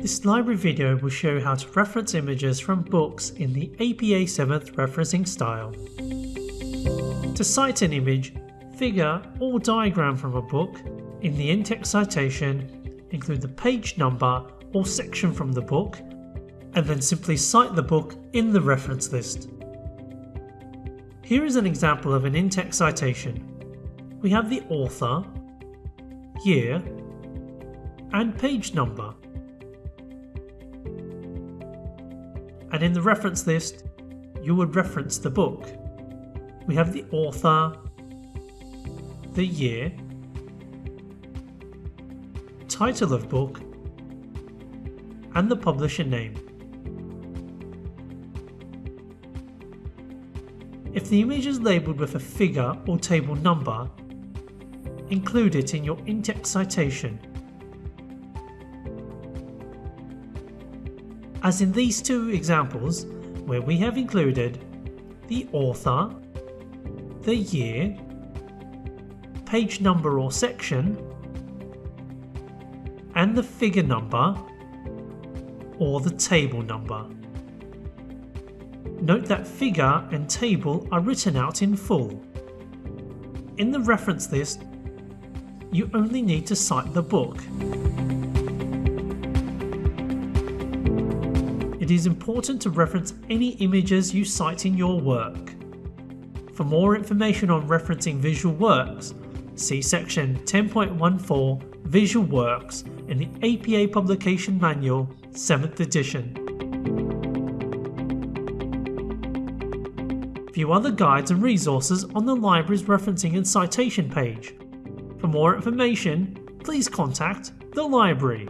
This library video will show how to reference images from books in the APA 7th referencing style. To cite an image, figure or diagram from a book, in the in-text citation, include the page number or section from the book, and then simply cite the book in the reference list. Here is an example of an in-text citation. We have the author, year, and page number. And in the reference list, you would reference the book. We have the author, the year, title of book, and the publisher name. If the image is labelled with a figure or table number, include it in your in-text citation. As in these two examples, where we have included the author, the year, page number or section, and the figure number or the table number. Note that figure and table are written out in full. In the reference list, you only need to cite the book. It is important to reference any images you cite in your work. For more information on referencing visual works, see section 10.14 Visual Works in the APA Publication Manual 7th edition. View other guides and resources on the library's referencing and citation page. For more information, please contact the library.